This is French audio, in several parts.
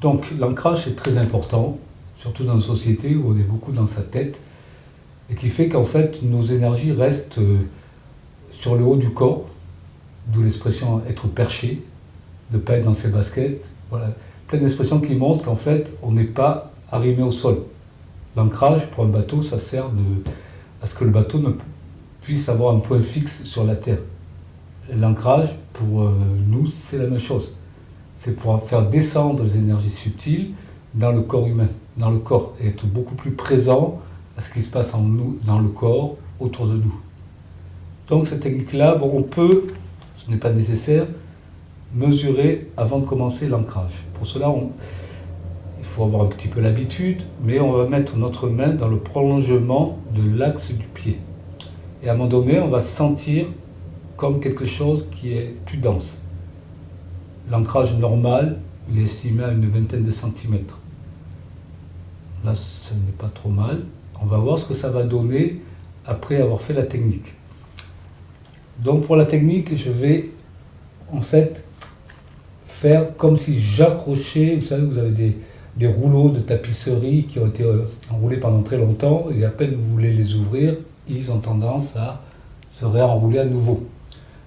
Donc l'ancrage est très important, surtout dans une société où on est beaucoup dans sa tête, et qui fait qu'en fait nos énergies restent euh, sur le haut du corps, d'où l'expression être perché, ne pas être dans ses baskets. Voilà, plein d'expressions qui montrent qu'en fait on n'est pas arrimé au sol. L'ancrage pour un bateau, ça sert à ce que le bateau puisse avoir un point fixe sur la terre. L'ancrage, pour euh, nous, c'est la même chose. C'est pour faire descendre les énergies subtiles dans le corps humain, dans le corps, et être beaucoup plus présent à ce qui se passe en nous, dans le corps, autour de nous. Donc cette technique-là, on peut, ce n'est pas nécessaire, mesurer avant de commencer l'ancrage. Pour cela, il faut avoir un petit peu l'habitude, mais on va mettre notre main dans le prolongement de l'axe du pied. Et à un moment donné, on va sentir comme quelque chose qui est plus dense. L'ancrage normal, il est estimé à une vingtaine de centimètres. Là, ce n'est pas trop mal. On va voir ce que ça va donner après avoir fait la technique. Donc pour la technique, je vais en fait faire comme si j'accrochais, vous savez, vous avez des, des, rouleaux de tapisserie qui ont été euh, enroulés pendant très longtemps, et à peine vous voulez les ouvrir, ils ont tendance à se réenrouler à nouveau.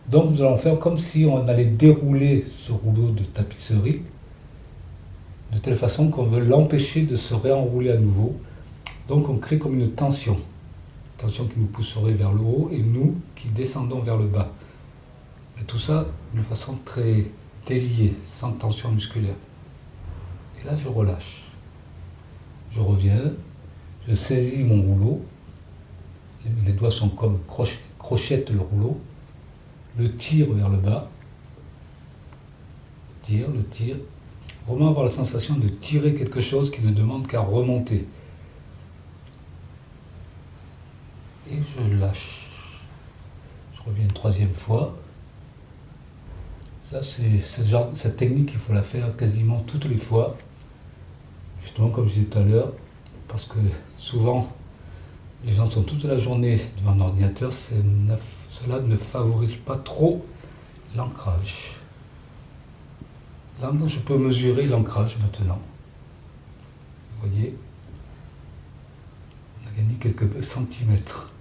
Donc nous allons faire comme si on allait dérouler ce rouleau de tapisserie de telle façon qu'on veut l'empêcher de se réenrouler à nouveau. Donc on crée comme une tension, tension qui nous pousserait vers le haut et nous qui descendons vers le bas. Et tout ça de façon très déliée, sans tension musculaire. Et là je relâche. Je reviens, je saisis mon rouleau, les doigts sont comme crochettes le rouleau, le tire vers le bas, tire, le tire, vraiment avoir la sensation de tirer quelque chose qui ne demande qu'à remonter. Et je lâche. Je reviens une troisième fois. Ça, c'est cette technique, il faut la faire quasiment toutes les fois. Justement, comme je disais tout à l'heure, parce que souvent, les gens sont toute la journée devant un ordinateur, cela ne favorise pas trop l'ancrage. Là, je peux mesurer l'ancrage maintenant. Vous voyez On a gagné quelques centimètres.